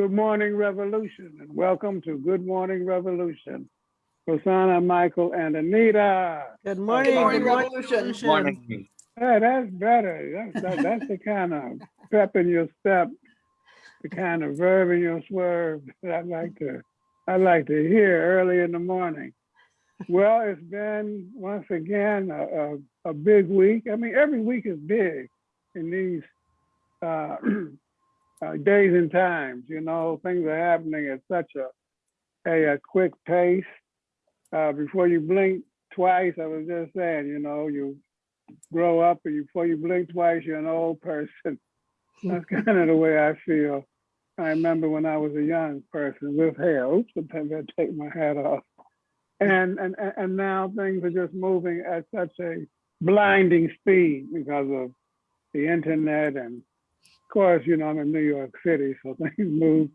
Good morning, Revolution, and welcome to Good Morning Revolution. Rosanna, Michael, and Anita. Good morning. morning, good Revolution. Revolution. Hey, that's better. That's, that, that's the kind of pep in your step, the kind of verb in your swerve that I like to, I like to hear early in the morning. Well, it's been once again a, a, a big week. I mean, every week is big in these uh, uh, days and times. You know, things are happening at such a a, a quick pace. Uh, before you blink twice, I was just saying, you know, you grow up and before you blink twice, you're an old person. That's kind of the way I feel. I remember when I was a young person with hair. Oops, sometimes I take my hat off. And, and, and- now things are just moving at such a blinding speed because of the internet and course, you know, I'm in New York City, so things move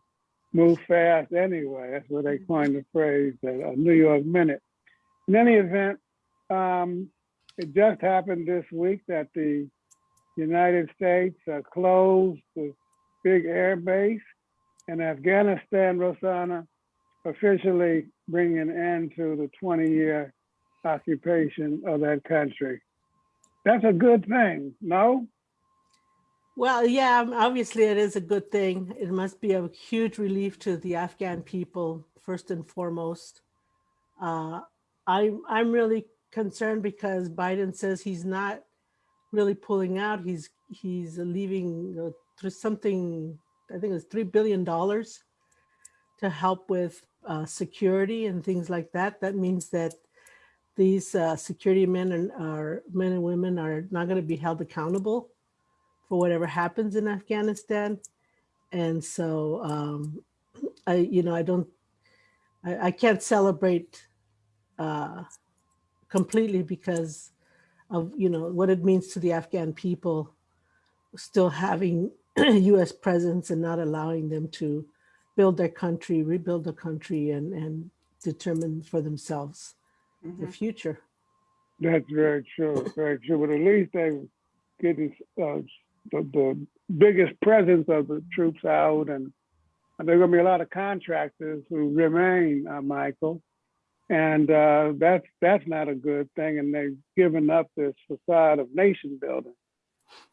move fast anyway. That's where they coined the phrase, uh, New York minute. In any event, um, it just happened this week that the United States uh, closed the big air base in Afghanistan, Rosanna, officially bringing an end to the 20-year occupation of that country. That's a good thing, no? Well, yeah, um, obviously it is a good thing. It must be a huge relief to the Afghan people, first and foremost. Uh, I'm, I'm really concerned because Biden says he's not really pulling out. He's, he's leaving uh, through something, I think it's $3 billion to help with uh, security and things like that. That means that these uh, security men and are men and women are not going to be held accountable for whatever happens in Afghanistan. And so, um, I, you know, I don't, I, I can't celebrate uh, completely because of, you know, what it means to the Afghan people still having US presence and not allowing them to build their country, rebuild the country and, and determine for themselves the Mhm. future. That's very true, very true. But at least they getting uh, the, the biggest presence of the troops out, and, and there are going to be a lot of contractors who remain, uh, Michael, and uh, that's that's not a good thing. And they've given up this facade of nation building,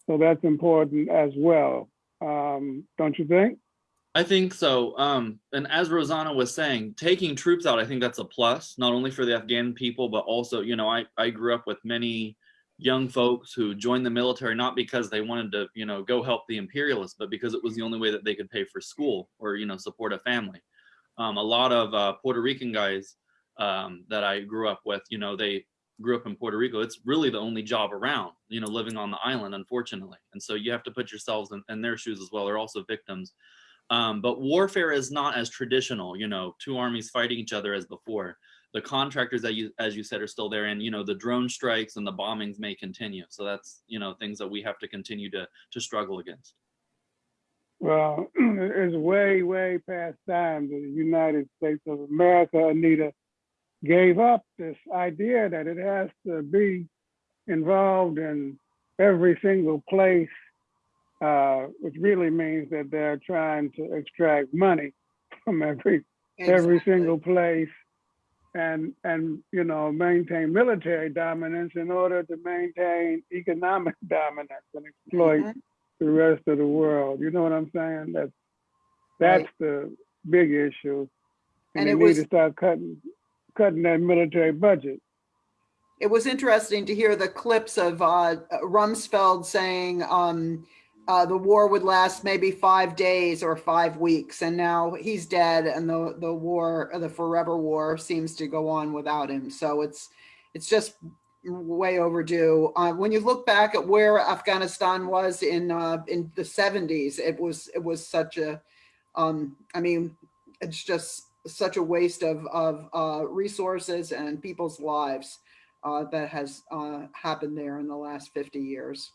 so that's important as well, um, don't you think? I think so. Um, and as Rosanna was saying, taking troops out, I think that's a plus, not only for the Afghan people, but also, you know, I, I grew up with many young folks who joined the military, not because they wanted to, you know, go help the imperialists, but because it was the only way that they could pay for school or, you know, support a family. Um, a lot of uh, Puerto Rican guys um, that I grew up with, you know, they grew up in Puerto Rico. It's really the only job around, you know, living on the island, unfortunately. And so you have to put yourselves in, in their shoes as well. They're also victims. Um, but warfare is not as traditional, you know, two armies fighting each other as before. The contractors that you, as you said, are still there, and you know, the drone strikes and the bombings may continue. So that's you know things that we have to continue to to struggle against. Well, it's way, way past time that the United States of America, Anita, gave up this idea that it has to be involved in every single place, uh, which really means that they're trying to extract money from every every single place and and you know maintain military dominance in order to maintain economic dominance and exploit Mhm. the rest of the world. You know what I'm saying? That's that's the big issue. And And, it they need was- to start cutting cutting that military budget. It was interesting to hear the clips of uh, Rumsfeld saying um, uh, the war would last maybe five days or five weeks, and now he's dead, and the the war, the forever war, seems to go on without him. So it's it's just way overdue. Uh, when you look back at where Afghanistan was in uh, in the 70s, it was it was such a, um, I mean, it's just such a waste of of uh, resources and people's lives uh, that has uh, happened there in the last 50 years.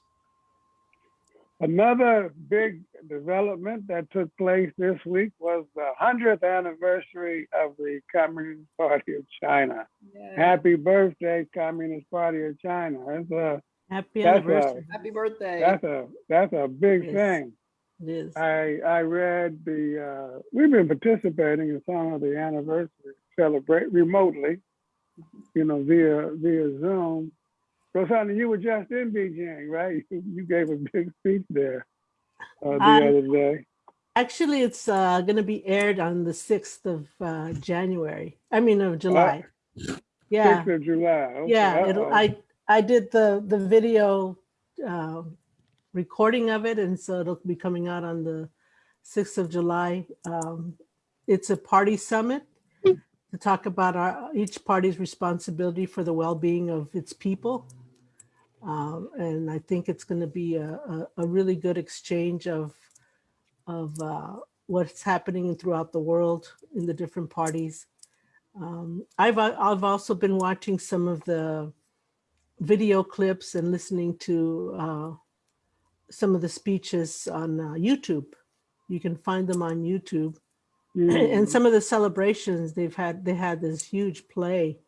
Another big development that took place this week was the 100th anniversary of the Communist Party of China. Happy birthday, Communist Party of China. That's a, Happy That's anniversary. Happy birthday. that's a, that's a big Yes. thing. It is. I, I read the, uh, we've been participating in some of the anniversary celebrate remotely, you know, via, via Zoom. Rosanna, you were just in Beijing, right? You gave a big speech there uh, the Um, other day. Actually, it's uh, going to be aired on the 6th of uh, January. I mean, of July. Yeah. Sixth of July. Okay, Yeah. I, I did the, the video um, recording of it, and so it'll be coming out on the 6th of July. Um, It's a party summit to talk about our, each party's responsibility for the well-being of its people. Um, And I think it's going to be a, a, a really good exchange of, of uh, what's happening throughout the world in the different parties. Um, I've I've also been watching some of the video clips and listening to uh, some of the speeches on uh, YouTube. You can find them on YouTube, Mm. and some of the celebrations they've had. They had this huge play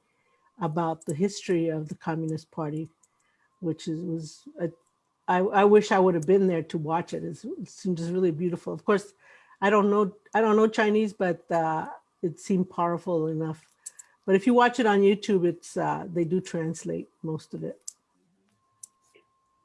about the history of the Communist Party, which is was. A, I, I wish I would have been there to watch it. It's, it seemed just really beautiful. Of course, I don't know I don't know Chinese, but uh, it seemed powerful enough. But if you watch it on YouTube, it's uh, they do translate most of it.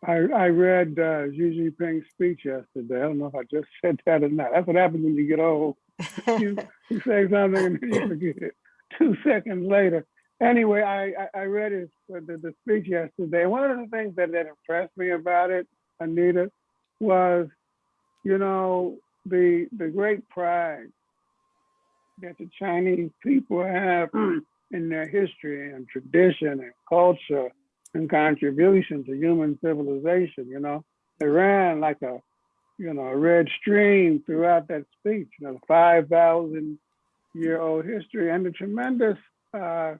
I, I read uh, Xi Jinping's speech yesterday. I don't know if I just said that or not. That's what happens when you get old. You, you say something and then you forget it two seconds later. Anyway, I, I, read his uh, the, the speech yesterday. One of the things that, that impressed me about it, Anita, was, you know, the the great pride that the Chinese people have in their history and tradition and culture and contribution to human civilization. You know, It ran like a, you know, a red stream throughout that speech. You know, five thousand year old history and the tremendous uh,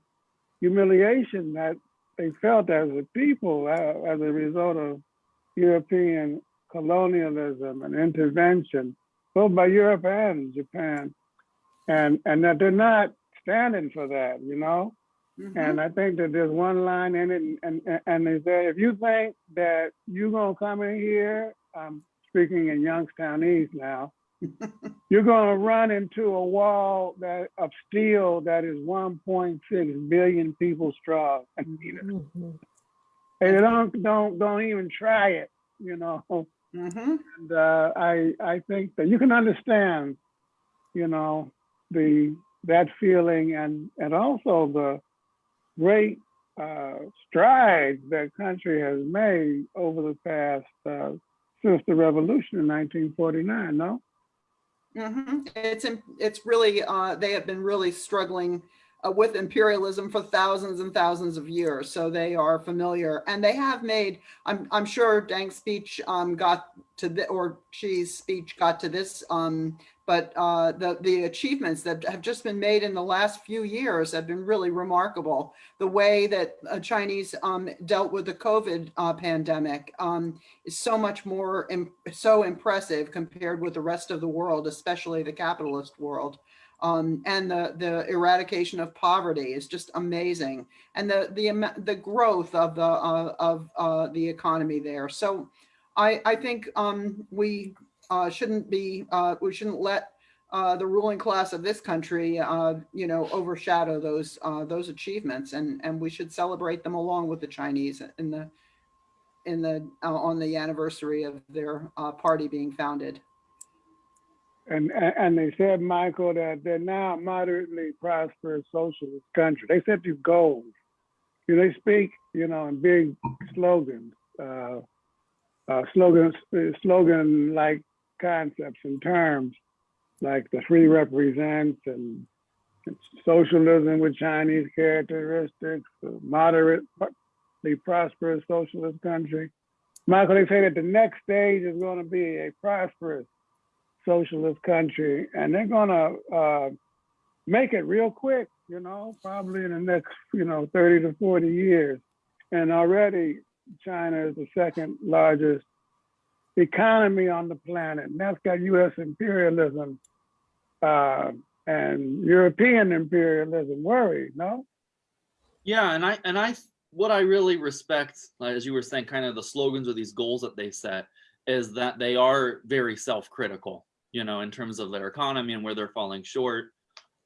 humiliation that they felt as a people uh, as a result of European colonialism and intervention, both by Europe and Japan, and and that they're not standing for that. You know. Mhm. And I think that there's one line in it, and, and, and they say, if you think that you're gonna come in here, I'm speaking in Youngstownese now, you're gonna run into a wall that of steel that is 1.6 billion people strong. And Mhm. they don't don't don't even try it, you know. Mhm. And uh, I I think that you can understand, you know, the that feeling and and also the great uh, strides that country has made over the past uh, since the revolution in 1949. No. Mhm. It's, it's really, uh, they have been really struggling uh, with imperialism for thousands and thousands of years. So they are familiar and they have made, I'm, I'm sure Deng's speech um, got to the, or Xi's speech got to this, um, but uh, the, the achievements that have just been made in the last few years have been really remarkable. The way that uh, Chinese um, dealt with the COVID uh, pandemic um, is so much more, im- so impressive compared with the rest of the world, especially the capitalist world. Um, and the, the eradication of poverty is just amazing. And the, the, the growth of the, uh, of uh, the economy there. So I, I think um, we uh, shouldn't be, uh, we shouldn't let uh, the ruling class of this country, uh, you know, overshadow those, those achievements. And, and we should celebrate them along with the Chinese in the, in the, on the anniversary of their party being founded. And, and they said, Michael, that they're now a moderately prosperous socialist country. They set these goals. You know, they speak, you know, in big slogans, uh, uh, slogans, slogan like concepts and terms like the three represents and socialism with Chinese characteristics, moderately prosperous socialist country. Michael, they say that the next stage is going to be a prosperous socialist country, and they're gonna uh, make it real quick. You know, probably in the next, you know, 30 to 40 years. And already, China is the second largest economy on the planet, and that's got U.S. imperialism uh, and European imperialism worried. No. Yeah, and I and I what I really respect, as you were saying, kind of the slogans or these goals that they set, is that they are very self-critical, you know, in terms of their economy and where they're falling short.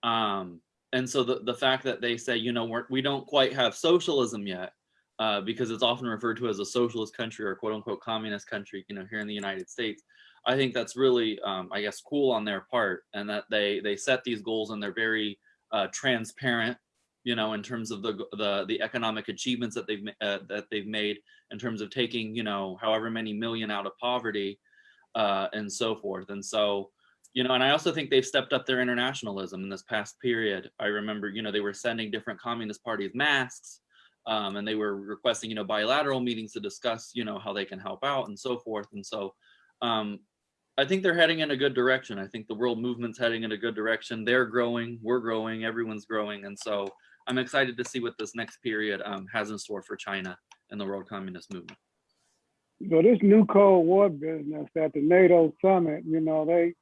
Um, and so the, the fact that they say, you know, we're, we don't quite have socialism yet, uh, because it's often referred to as a socialist country or quote unquote communist country, you know, here in the United States. I think that's really, um, I guess, cool on their part, and that they they set these goals and they're very uh, transparent, you know, in terms of the the the economic achievements that they've uh, that they've made in terms of taking, you know, however many million out of poverty, uh, and so forth. And so, you know, and I also think they've stepped up their internationalism in this past period. I remember, you know, they were sending different communist parties masks. Um, and they were requesting, you know, bilateral meetings to discuss, you know, how they can help out and so forth. And so, um, I think they're heading in a good direction. I think the world movement's heading in a good direction. They're growing, we're growing, everyone's growing. And so I'm excited to see what this next period um, has in store for China and the world communist movement. So this new Cold War business at the NATO summit, you know, they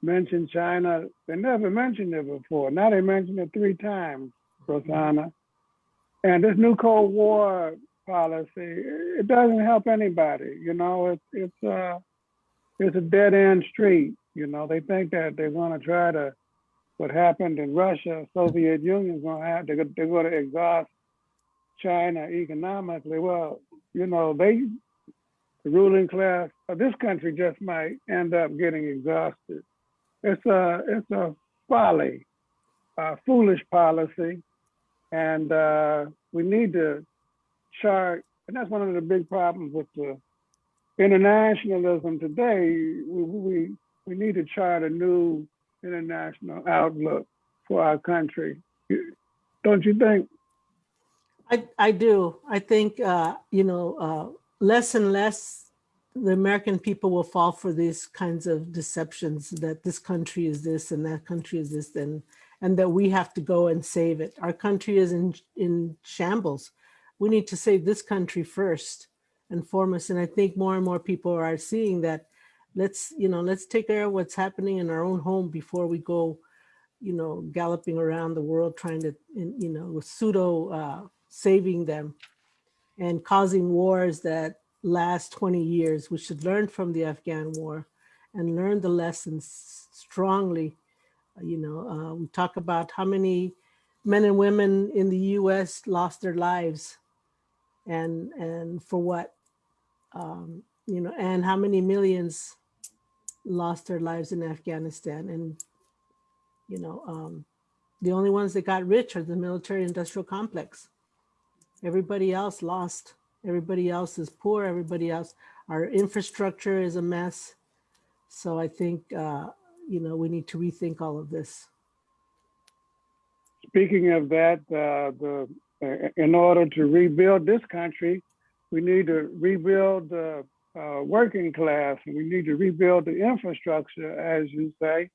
mentioned China. They never mentioned it before. Now they mentioned it three times, Rosanna. And this new Cold War policy, it doesn't help anybody. You know, it's uh it's a dead end street. You know, they think that they're going to try to what happened in Russia, Soviet Union's going to have they're going to exhaust China economically. Well, you know, they the ruling class of this country just might end up getting exhausted. It's a it's a folly, a foolish policy, and uh, we need to chart. And that's one of the big problems with the internationalism today. We we we need to chart a new international outlook for our country. Don't you think? I, I do. I think, uh, you know, uh, less and less the American people will fall for these kinds of deceptions that this country is this and that country is this and and that we have to go and save it. Our country is in in shambles. We need to save this country first and foremost. And I think more and more people are seeing that. Let's you know let's take care of what's happening in our own home before we go, you know, galloping around the world trying to you know with pseudo uh, saving them and causing wars that last 20 years. We should learn from the Afghan war and learn the lessons strongly. Uh, You know, uh, we talk about how many men and women in the US lost their lives and, and for what, um, you know, and how many millions lost their lives in Afghanistan. And, you know, um, the only ones that got rich are the military industrial complex. Everybody else lost. Everybody else is poor. Everybody else, our infrastructure is a mess. So I think, uh, you know, we need to rethink all of this. Speaking of that, uh, the uh, in order to rebuild this country, we need to rebuild the uh, working class, and we need to rebuild the infrastructure, as you say.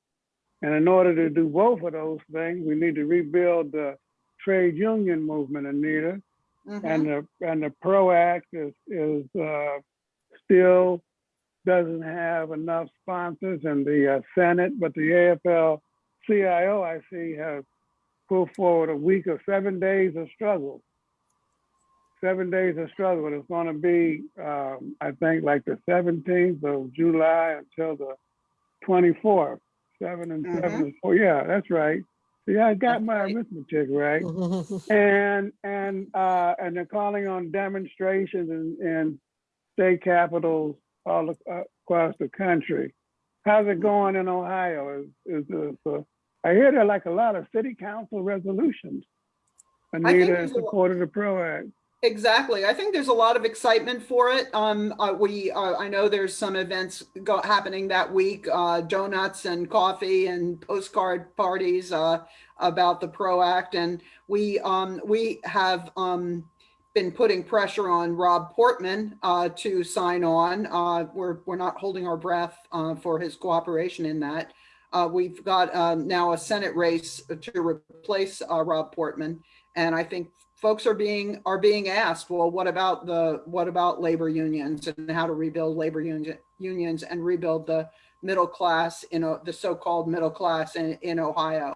And in order to do both of those things, we need to rebuild the trade union movement, Anita. Mhm. and the and the PRO Act is is uh, still doesn't have enough sponsors in the uh, Senate, but the AFL-CIO I see has put forward a week of seven days of struggle. Seven days of struggle. It's going to be, um, I think, like the 17th of July until the 24th. Seven and seven is four. Yeah, that's right. See, I got my arithmetic right and and uh and they're calling on demonstrations in, in state capitals all uh, across the country. How's it going in Ohio? Is is this, uh, I hear there are like a lot of city council resolutions. Anita in support of the PRO Act. Exactly. I think there's a lot of excitement for it. Um, uh, we, uh, I know there's some events go, happening that week, uh, donuts and coffee and postcard parties, uh, about the PRO Act. And we, um, we have, um, been putting pressure on Rob Portman, uh, to sign on. Uh, we're, we're not holding our breath, for his cooperation in that. We've got, um, now a Senate race to replace, Rob Portman. And I think folks are being are being asked, well, what about the what about labor unions and how to rebuild labor union, unions and rebuild the middle class in the so-called middle class in, in Ohio,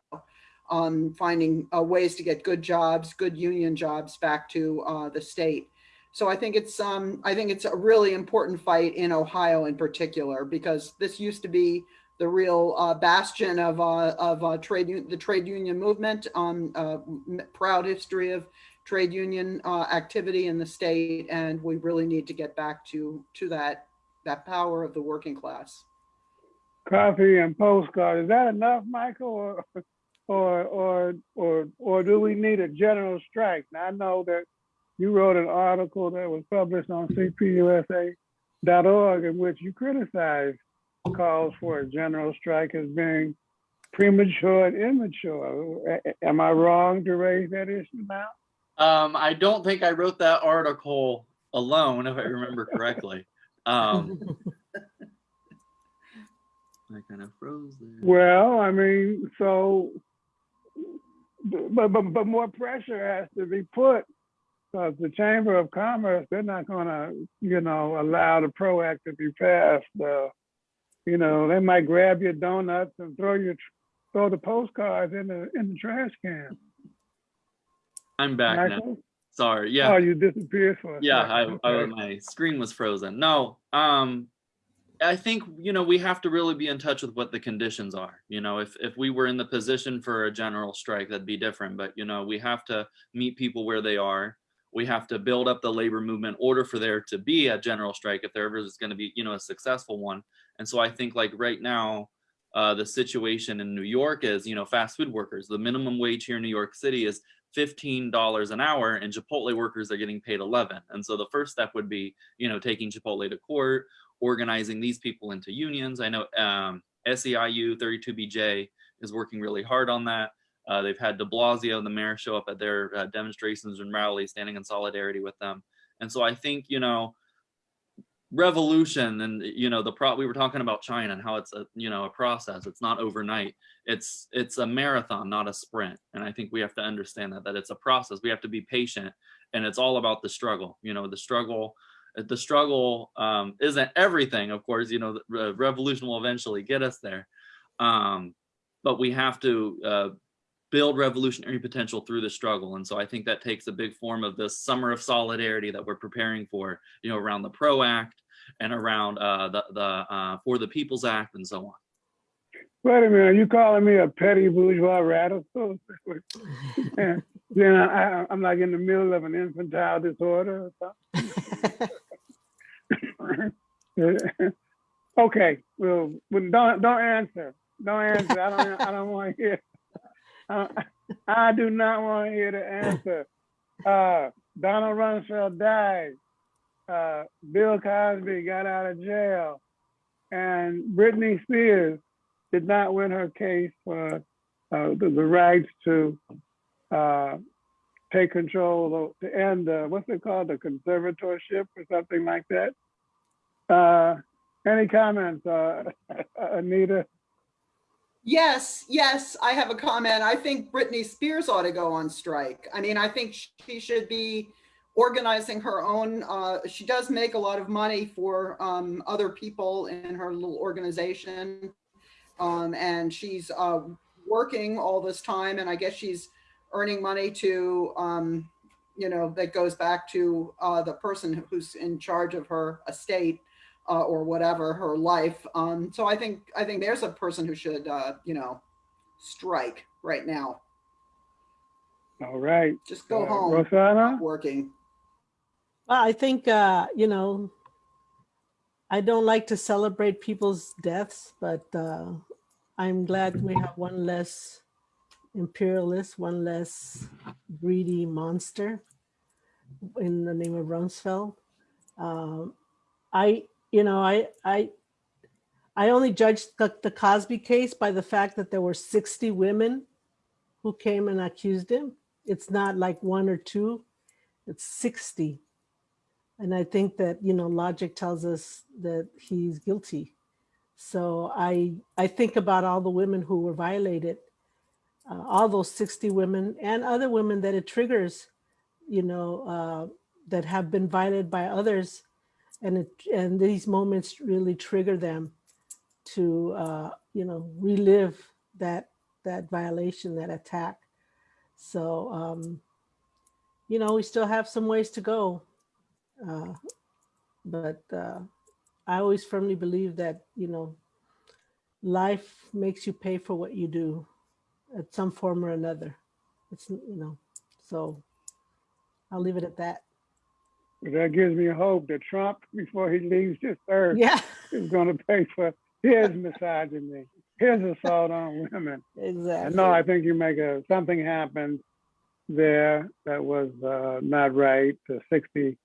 um, finding uh, ways to get good jobs, good union jobs back to uh, the state. So I think it's, um, I think it's a really important fight in Ohio in particular, because this used to be the real, uh, bastion of, uh, of, uh, trade, the trade union movement, um, uh, proud history of trade union, uh, activity in the state. And we really need to get back to, to that, that power of the working class. Coffee and postcard, is that enough, Michael? Or, or, or, or, or do we need a general strike? Now, I know that you wrote an article that was published on cpusa.org in which you criticized calls for a general strike as being premature and immature. Am I wrong to raise that issue now? Um, I don't think I wrote that article alone, if I remember correctly. Um, I kind of froze there. Well, I mean, so, but, but, but more pressure has to be put. Because the Chamber of Commerce, they're not gonna, you know, allow the PRO Act to be passed. Uh, you know, they might grab your donuts and throw your, throw the postcards in the, in the trash can. I'm back now. Sorry. Yeah. Oh, you disappeared for a yeah I, second. I my screen was frozen no um i think you know we have to really be in touch with what the conditions are you know if if we were in the position for a general strike that'd be different but you know we have to meet people where they are we have to build up the labor movement in order for there to be a general strike if there ever is going to be you know a successful one and so i think like right now uh, the situation in new york is you know fast food workers the minimum wage here in new york city is $15 an hour and Chipotle workers are getting paid 11. And so the first step would be, you know, taking Chipotle to court, organizing these people into unions. I know um, SEIU 32BJ is working really hard on that. Uh, they've had de Blasio, the mayor, show up at their uh, demonstrations and rallies, standing in solidarity with them. And so I think, you know, revolution and you know the pro we were talking about china and how it's a you know a process. It's not overnight. It's it's a marathon not a sprint. And i think we have to understand that that it's a process. We have to be patient and it's all about the struggle. You know the struggle the struggle um, isn't everything of course. You know the re- revolution will eventually get us there. Um, but we have to uh, build revolutionary potential through the struggle. And so i think that takes a big form of this summer of solidarity that we're preparing for you know around the pro act and around uh, the the uh, for the people's act and so on Wait a minute, are you calling me a petty bourgeois radical? And then I, I- I'm like in the middle of an infantile disorder or something? Okay, well, well, don't, don't answer. Don't answer. I don't, I don't want to hear. I, I do not want to hear the answer. Uh, Donald Rumsfeld died. Uh, Bill Cosby got out of jail. And Britney Spears did not win her case for uh, the, the rights to uh, take control, to end, uh, what's it called, the conservatorship or something like that. Uh, any comments, uh, Anita? Yes, yes, I have a comment. I think Britney Spears ought to go on strike. I mean, I think she should be organizing her own, uh, she does make a lot of money for, um, other people in her little organization. Um, and she's, uh, working all this time and I guess she's earning money to, um, you know, that goes back to, uh, the person who's in charge of her estate uh, or whatever her life. Um, so I think I think there's a person who should uh, you know strike right now. All right. Just go Uh, home. Rosanna? Working. Well, I think, uh, you know, I don't like to celebrate people's deaths, but uh, I'm glad we have one less imperialist, one less greedy monster in the name of Rumsfeld. Um, I, you know, I, I, I only judged the, the Cosby case by the fact that there were 60 women who came and accused him. It's not like one or two, it's 60. And I think that, you know, logic tells us that he's guilty. So I, I think about all the women who were violated, uh, all those 60 women and other women that it triggers, you know, uh, that have been violated by others. And, it, and these moments really trigger them to, uh, you know, relive that, that violation, that attack. So, um, you know, we still have some ways to go. Uh, but uh, I always firmly believe that, you know, life makes you pay for what you do at some form or another. It's, you know, so I'll leave it at that. But that gives me hope that Trump, before he leaves this earth, Yeah, is gonna pay for his misogyny, his assault on women. And exactly. no, I think you make a, something happened there that was uh, not right, the 60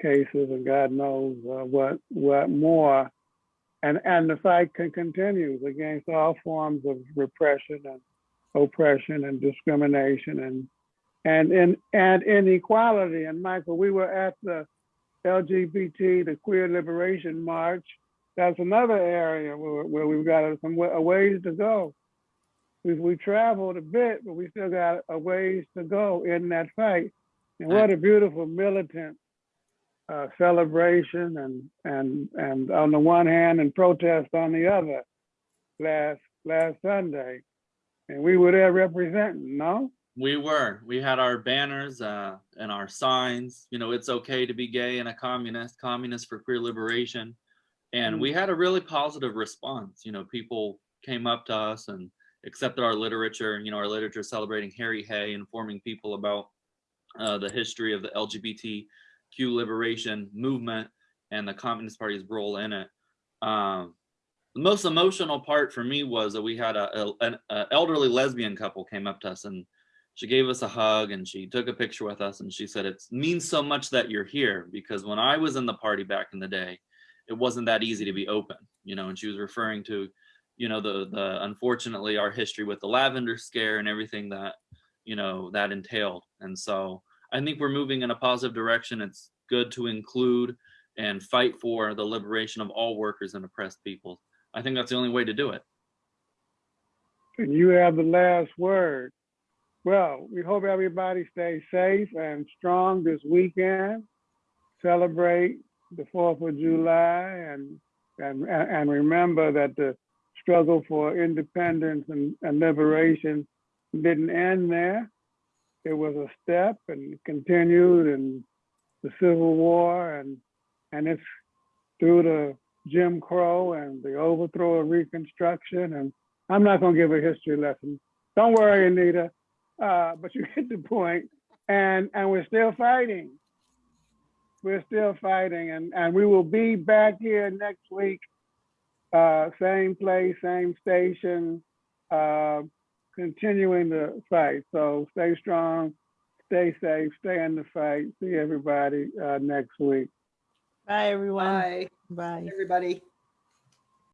cases and God knows uh, what, what more. And, and the fight can continue against all forms of repression and oppression and discrimination and, and, and, and inequality. And Michael, we were at the LGBT, the Queer Liberation March. That's another area where, where we've got some a ways to go we, we traveled a bit, but we still got a ways to go in that fight. And what a beautiful militant uh, celebration and and and on the one hand and protest on the other last last Sunday. And we were there representing, no? We were. We had our banners uh, and our signs. You know, it's okay to be gay and a communist, communist for queer liberation. And we had a really positive response. You know, people came up to us and accepted our literature. You know, our literature celebrating Harry Hay, informing people about uh, the history of the LGBTQ liberation movement and the Communist Party's role in it. Um, the most emotional part for me was that we had a, a- an elderly lesbian couple came up to us and she gave us a hug and she took a picture with us and she said it means so much that you're here because when I was in the party back in the day, it wasn't that easy to be open, you know, and she was referring to, you know, the the unfortunately our history with the lavender scare and everything that, you know, that entailed. And so I think we're moving in a positive direction. It's good to include and fight for the liberation of all workers and oppressed people. I think that's the only way to do it. And you have the last word. Well, we hope everybody stays safe and strong this weekend. Celebrate the Fourth of July and and and remember that the struggle for independence and, and liberation didn't end there. It was a step and continued in the Civil War and and it's through the Jim Crow and the overthrow of Reconstruction. And I'm not going to give a history lesson. Don't worry, Anita. Uh, but you get the point. And and we're still fighting. We're still fighting, and and we will be back here next week. Uh, same place, same station, uh, continuing the fight. So stay strong, stay safe, stay in the fight. See everybody uh, next week. Bye, everyone. Bye, Bye. everybody.